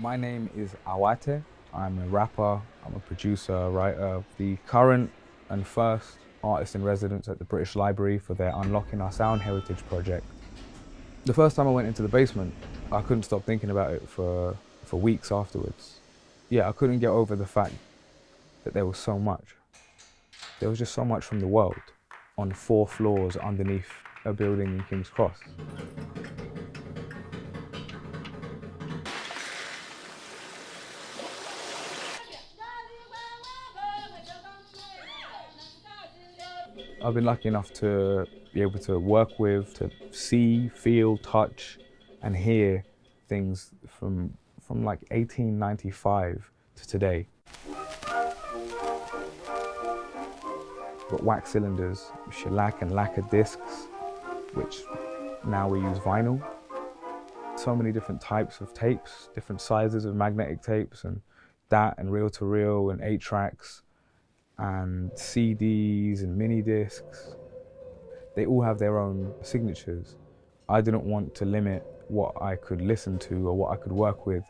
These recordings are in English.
My name is Awate. I'm a rapper, I'm a producer, writer, the current and first artist in residence at the British Library for their Unlocking Our Sound Heritage project. The first time I went into the basement, I couldn't stop thinking about it for, for weeks afterwards. Yeah, I couldn't get over the fact that there was so much. There was just so much from the world on four floors underneath a building in King's Cross. I've been lucky enough to be able to work with, to see, feel, touch and hear things from, from like 1895 to today. But wax cylinders, shellac and lacquer discs, which now we use vinyl. So many different types of tapes, different sizes of magnetic tapes and that and reel-to-reel -reel and eight tracks and CDs and mini discs. They all have their own signatures. I didn't want to limit what I could listen to or what I could work with.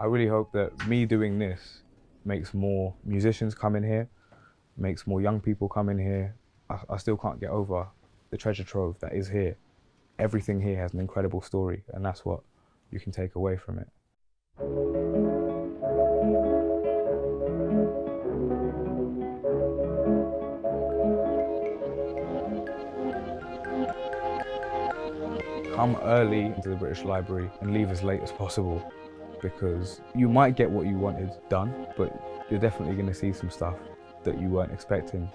I really hope that me doing this makes more musicians come in here, makes more young people come in here. I, I still can't get over the treasure trove that is here everything here has an incredible story and that's what you can take away from it. Come early into the British Library and leave as late as possible because you might get what you wanted done, but you're definitely going to see some stuff that you weren't expecting.